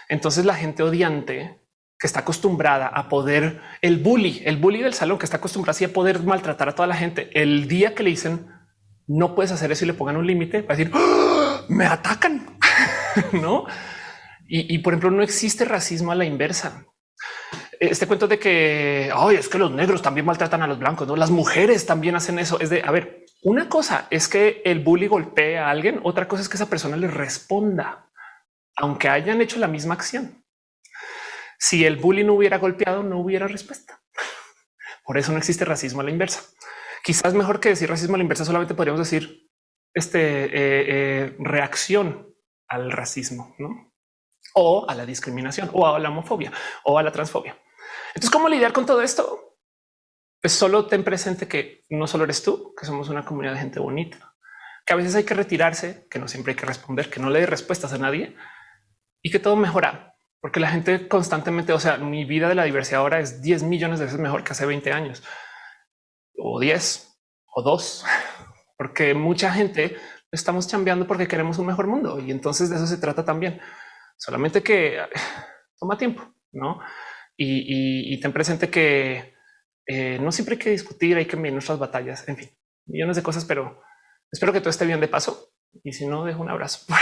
Entonces la gente odiante que está acostumbrada a poder, el bully, el bully del salón que está acostumbrado a poder maltratar a toda la gente, el día que le dicen no puedes hacer eso y le pongan un límite, va a decir ¡Ah! me atacan, [laughs] no? Y por ejemplo, no existe racismo a la inversa este cuento de que hoy es que los negros también maltratan a los blancos, no las mujeres también hacen eso. Es de a ver, una cosa es que el bully golpee a alguien, otra cosa es que esa persona le responda, aunque hayan hecho la misma acción. Si el bully no hubiera golpeado, no hubiera respuesta. Por eso no existe racismo a la inversa. Quizás mejor que decir racismo a la inversa, solamente podríamos decir este eh, eh, reacción al racismo, ¿no? o a la discriminación o a la homofobia o a la transfobia. Entonces, ¿cómo lidiar con todo esto? Pues solo ten presente que no solo eres tú, que somos una comunidad de gente bonita, que a veces hay que retirarse, que no siempre hay que responder, que no le dé respuestas a nadie y que todo mejora. Porque la gente constantemente, o sea, mi vida de la diversidad ahora es 10 millones de veces mejor que hace 20 años o 10 o 2, [laughs] porque mucha gente estamos chambeando porque queremos un mejor mundo y entonces de eso se trata también. Solamente que [sighs] toma tiempo, ¿no? Y, ten presente que eh, no siempre hay que discutir, hay que mirar nuestras batallas, en fin, millones de cosas, pero espero que todo esté bien de paso. Y si no, dejo un abrazo. [laughs]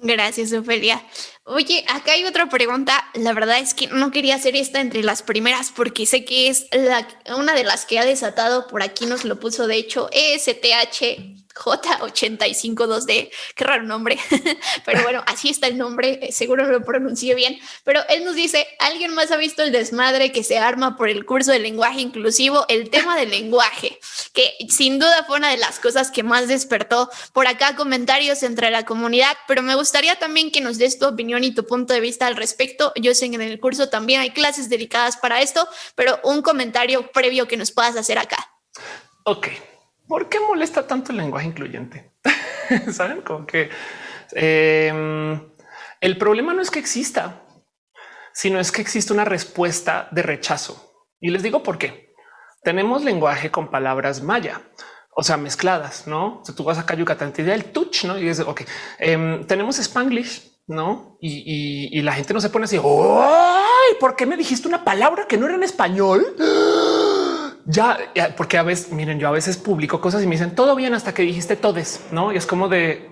Gracias, Ofelia. Oye, acá hay otra pregunta. La verdad es que no quería hacer esta entre las primeras porque sé que es la, una de las que ha desatado por aquí, nos lo puso de hecho ESTH J852D, qué raro nombre, [laughs] pero bueno, así está el nombre, eh, seguro lo pronuncié bien, pero él nos dice, ¿alguien más ha visto el desmadre que se arma por el curso de lenguaje inclusivo? El tema del lenguaje, que sin duda fue una de las cosas que más despertó por acá comentarios entre la comunidad, pero me gustaría también que nos des tu opinión y tu punto de vista al respecto. Yo sé que en el curso también hay clases dedicadas para esto, pero un comentario previo que nos puedas hacer acá. Ok, ¿por qué molesta tanto el lenguaje incluyente? [laughs] Saben como que em, el problema no es que exista, sino es que existe una respuesta de rechazo. Y les digo por qué. Tenemos lenguaje con palabras maya, o sea, mezcladas, no? Si tú vas a Yucatán, te da el touch, no? Y es ok. Em, tenemos Spanglish, no? Y, la gente no se pone así. ¿Por qué me dijiste una palabra que no era en español? Ya, porque a veces, miren, yo a veces publico cosas y me dicen todo bien hasta que dijiste todes, no? Y es como de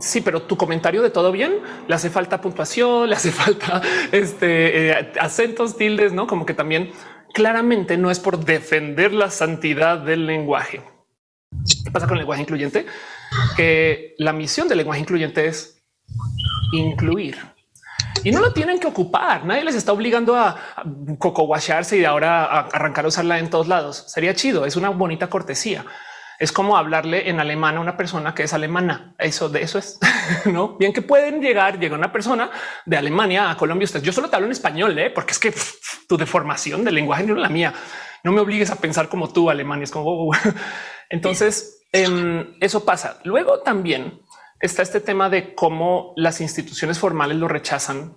sí, pero tu comentario de todo bien le hace falta puntuación, le hace [laughs] falta este eh, acentos, tildes, no como que también claramente no es por defender la santidad del lenguaje. ¿Qué pasa con el lenguaje incluyente? Que la misión del lenguaje incluyente es incluir y no lo tienen que ocupar. Nadie les está obligando a cocowasharse y ahora a arrancar a usarla en todos lados. Sería chido. Es una bonita cortesía. Es como hablarle en alemán a una persona que es alemana. Eso de eso es [laughs] no bien que pueden llegar. Llega una persona de Alemania a Colombia. Usted, yo solo te hablo en español, ¿eh? porque es que tu deformación del lenguaje no es la mía. No me obligues a pensar como tú, Alemania. Es como [laughs] entonces em, eso pasa. Luego también está este tema de cómo las instituciones formales lo rechazan.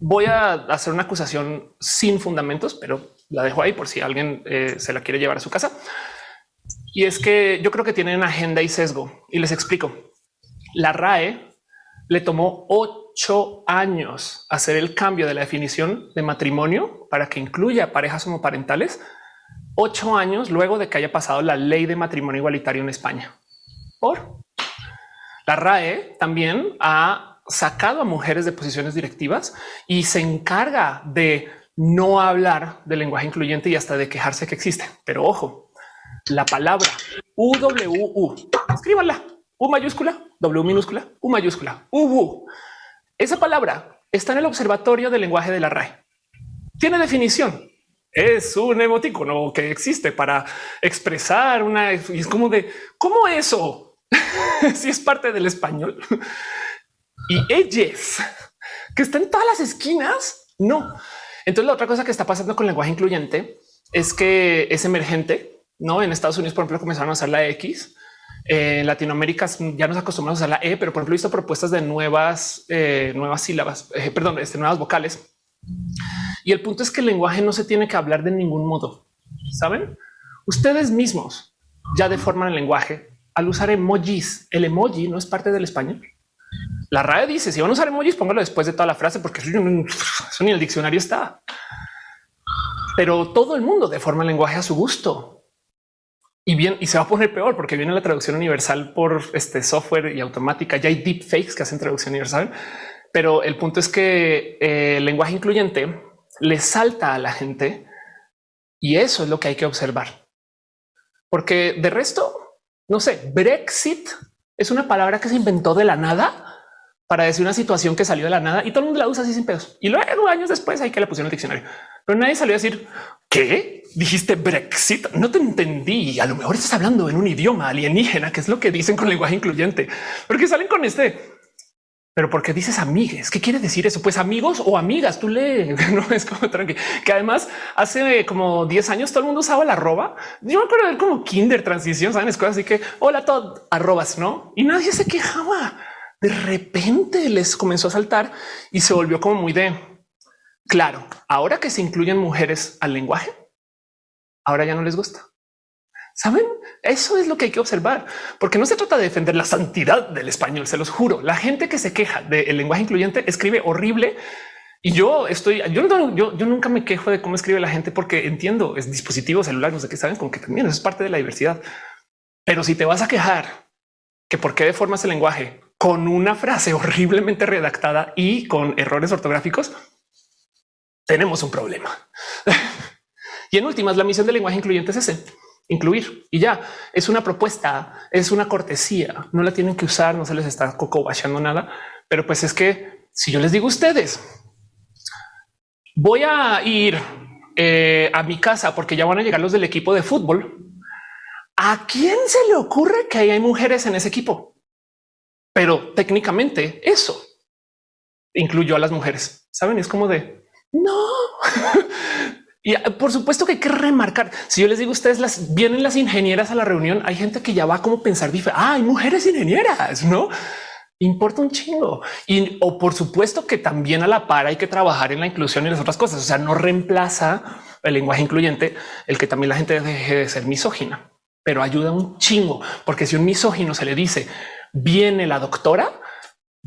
Voy a hacer una acusación sin fundamentos, pero la dejo ahí por si alguien eh, se la quiere llevar a su casa. Y es que yo creo que tienen agenda y sesgo y les explico. La RAE le tomó ocho años hacer el cambio de la definición de matrimonio para que incluya parejas homoparentales. Ocho años luego de que haya pasado la ley de matrimonio igualitario en España. Por la RAE también ha sacado a mujeres de posiciones directivas y se encarga de no hablar del lenguaje incluyente y hasta de quejarse que existe. Pero ojo, la palabra UWU, escríbanla, U mayúscula, W minúscula, U mayúscula, UWU. Esa palabra está en el observatorio del lenguaje de la RAE. Tiene definición. Es un emoticono que existe para expresar una... Y es como de, ¿cómo eso? [laughs] si es parte del español. y ellas, que están en todas las esquinas, no. Entonces la otra cosa que está pasando con el lenguaje incluyente es que es emergente. No en Estados Unidos, por ejemplo, comenzaron a usar la X. En Latinoamérica ya nos acostumbramos a la E, pero por ejemplo, he visto propuestas de nuevas, eh, nuevas sílabas, eh, perdón, este, nuevas vocales. Y el punto es que el lenguaje no se tiene que hablar de ningún modo. Saben, ustedes mismos ya deforman el lenguaje al usar emojis. El emoji no es parte del español. La RAE dice si van a usar emojis, póngalo después de toda la frase, porque eso ni el diccionario está. Pero todo el mundo deforma el lenguaje a su gusto. Y bien, y se va a poner peor porque viene la traducción universal por este software y automática. Ya hay deepfakes que hacen traducción universal. Pero el punto es que eh, el lenguaje incluyente le salta a la gente y eso es lo que hay que observar. Porque de resto, no sé, Brexit es una palabra que se inventó de la nada para decir una situación que salió de la nada y todo el mundo la usa así sin pedos. Y luego años después hay que le pusieron el diccionario, pero nadie salió a decir qué dijiste Brexit. No te entendí. A lo mejor estás hablando en un idioma alienígena, que es lo que dicen con lenguaje incluyente, porque salen con este. Pero porque dices amigues, ¿qué quiere decir eso? Pues amigos o amigas, tú lee, [laughs] no es como tranqui. Que además hace como 10 años todo el mundo usaba la arroba. Yo me acuerdo de como kinder transición, saben, es cosas así que hola todo arrobas, no? Y nadie se quejaba de repente les comenzó a saltar y se volvió como muy de claro. Ahora que se incluyen mujeres al lenguaje, ahora ya no les gusta. Saben, eso es lo que hay que observar, porque no se trata de defender la santidad del español. Se los juro. La gente que se queja del lenguaje incluyente escribe horrible y yo estoy, yo, yo, yo, nunca me quejo de cómo escribe la gente porque entiendo es dispositivo celular, no sé qué saben con que también es parte de la diversidad. Pero si te vas a quejar que por qué deformas el lenguaje con una frase horriblemente redactada y con errores ortográficos, tenemos un problema. [laughs] y en últimas, la misión del lenguaje incluyente es ese, incluir y ya es una propuesta, es una cortesía, no la tienen que usar, no se les está coco nada, pero pues es que si yo les digo a ustedes, voy a ir eh, a mi casa porque ya van a llegar los del equipo de fútbol. ¿A quién se le ocurre que hay mujeres en ese equipo? pero técnicamente eso incluyó a las mujeres. Saben, es como de no. [laughs] y ah, por supuesto que hay que remarcar. Si yo les digo a ustedes, las vienen las ingenieras a la reunión, hay gente que ya va como pensar diferente. Ah, hay mujeres ingenieras, no importa un chingo. Y o por supuesto que también a la par hay que trabajar en la inclusión y las otras cosas. O sea, no reemplaza el lenguaje incluyente el que también la gente deje de ser misógina, pero ayuda un chingo, porque si un misógino se le dice viene la doctora,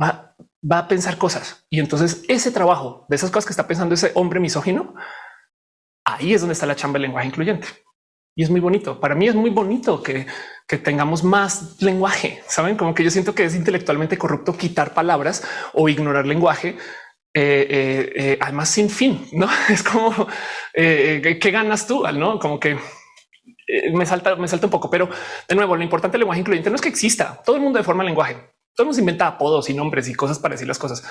va, va a pensar cosas. Y entonces ese trabajo de esas cosas que está pensando ese hombre misógino, ahí es donde está la chamba del lenguaje incluyente. Y es muy bonito. Para mí es muy bonito que, tengamos más lenguaje. Saben como que yo siento que es intelectualmente corrupto quitar palabras o ignorar lenguaje. Eh, eh, eh, además sin fin, no [laughs] es como qué ganas tú, no como que me salta, me salta un poco, pero de nuevo, lo importante del lenguaje incluyente no es que exista. Todo el mundo de forma lenguaje. Todo mundo inventa apodos y nombres y cosas para decir las cosas.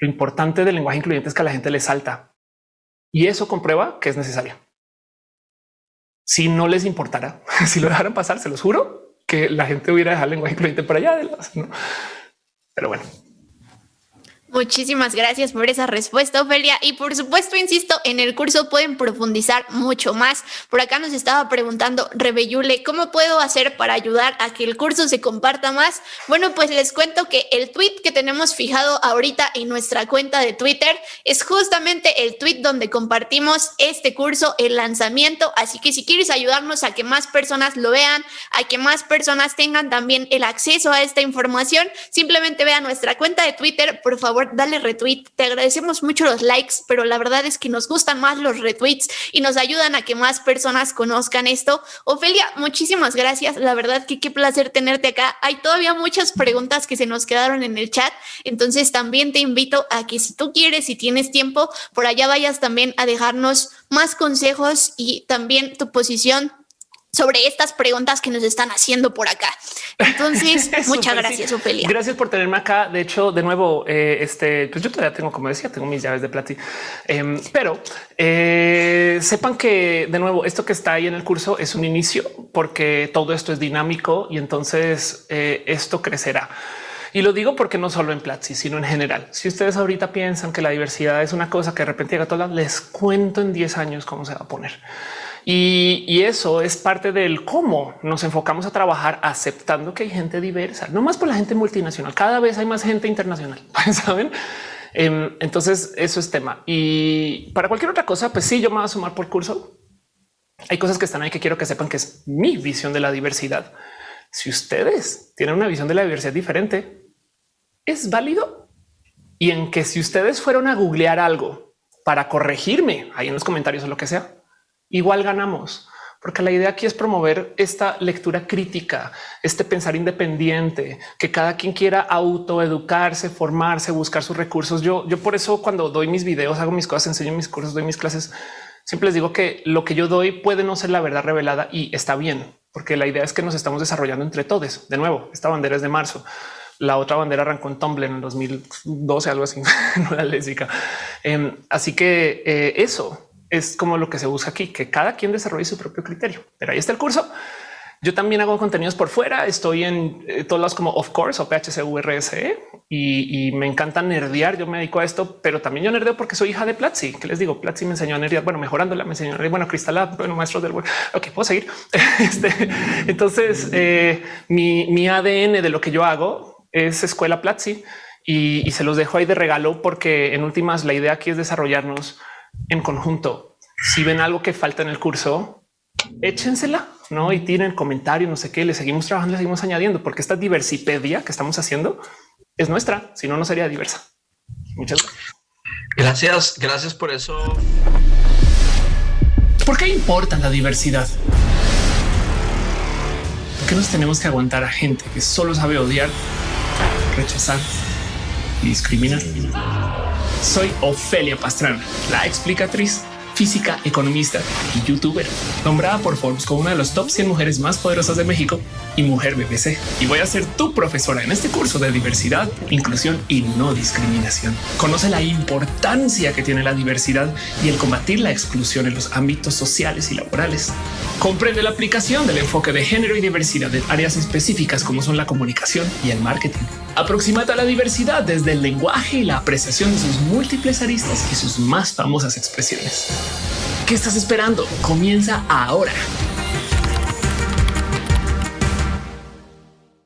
Lo importante del lenguaje incluyente es que a la gente le salta y eso comprueba que es necesario. Si no les importara, [laughs] si lo dejaran pasar, se los juro que la gente hubiera dejado el lenguaje incluyente para allá. De las, Pero bueno, Muchísimas gracias por esa respuesta, Ofelia. Y por supuesto, insisto, en el curso pueden profundizar mucho más. Por acá nos estaba preguntando Rebeyule, ¿cómo puedo hacer para ayudar a que el curso se comparta más? Bueno, pues les cuento que el tweet que tenemos fijado ahorita en nuestra cuenta de Twitter es justamente el tweet donde compartimos este curso, el lanzamiento. Así que si quieres ayudarnos a que más personas lo vean, a que más personas tengan también el acceso a esta información, simplemente vean nuestra cuenta de Twitter, por favor dale retweet. Te agradecemos mucho los likes, pero la verdad es que nos gustan más los retweets y nos ayudan a que más personas conozcan esto. Ofelia, muchísimas gracias. La verdad que qué placer tenerte acá. Hay todavía muchas preguntas que se nos quedaron en el chat, entonces también te invito a que si tú quieres, si tienes tiempo, por allá vayas también a dejarnos más consejos y también tu posición sobre estas preguntas que nos están haciendo por acá. Entonces, [laughs] muchas gracias, Ofelia. Gracias por tenerme acá. De hecho, de nuevo, eh, este, pues yo todavía tengo, como decía, tengo mis llaves de plati, em, pero eh, sepan que de nuevo, esto que está ahí en el curso es un inicio porque todo esto es dinámico y entonces eh, esto crecerá. Y lo digo porque no solo en Platzi, sino en general. Si ustedes ahorita piensan que la diversidad es una cosa que de repente llega a todas, les cuento en 10 años cómo se va a poner. Y, eso es parte del cómo nos enfocamos a trabajar aceptando que hay gente diversa, no más por la gente multinacional. Cada vez hay más gente internacional, [laughs] saben? Em, entonces eso es tema. Y para cualquier otra cosa, pues sí, yo me voy a sumar por curso. Hay cosas que están ahí que quiero que sepan que es mi visión de la diversidad. Si ustedes tienen una visión de la diversidad diferente, es válido. Y en que si ustedes fueron a googlear algo para corregirme ahí en los comentarios o lo que sea, igual ganamos, porque la idea aquí es promover esta lectura crítica, este pensar independiente, que cada quien quiera autoeducarse, formarse, buscar sus recursos. Yo, yo por eso cuando doy mis videos, hago mis cosas, enseño mis cursos, doy mis clases, siempre les digo que lo que yo doy puede no ser la verdad revelada y está bien, porque la idea es que nos estamos desarrollando entre todos. De nuevo, esta bandera es de marzo. La otra bandera arrancó en Tumblr en el 2012, algo así, [laughs] no la lésica. Em, así que eh, eso es como lo que se busca aquí, que cada quien desarrolle su propio criterio. Pero ahí está el curso. Yo también hago contenidos por fuera. Estoy en eh, todos lados como of course o PHCURSE y, y me encanta nerdear. Yo me dedico a esto, pero también yo nerdeo porque soy hija de Platzi. Que les digo, Platzi me enseñó a nerdear. Bueno, mejorándola, me enseñó a nerdear. Bueno, Cristal, bueno, del Ok, puedo seguir. [laughs] Este, entonces, eh, mi, mi, ADN de lo que yo hago es escuela Platzi y se los dejo ahí de regalo porque en últimas la idea aquí es desarrollarnos en conjunto. Si ven algo que falta en el curso, échensela, no y tienen comentario, no sé qué. Le seguimos trabajando, le seguimos añadiendo, porque esta diversipedia que estamos haciendo es nuestra. Si no, no sería diversa. Muchas gracias. Gracias, gracias por eso. ¿Por qué importa la diversidad? ¿Por qué nos tenemos que aguantar a gente que solo sabe odiar, rechazar y discriminar? Soy Ofelia Pastrana, la explicatriz física, economista y youtuber, nombrada por Forbes como una de los top 100 mujeres más poderosas de México y mujer BBC. Y voy a ser tu profesora en este curso de diversidad, inclusión y no discriminación. Conoce la importancia que tiene la diversidad y el combatir la exclusión en los ámbitos sociales y laborales. Comprende la aplicación del enfoque de género y diversidad en áreas específicas como son la comunicación y el marketing. Aproximate a la diversidad desde el lenguaje y la apreciación de sus múltiples aristas y sus más famosas expresiones. ¿Qué estás esperando? Comienza ahora.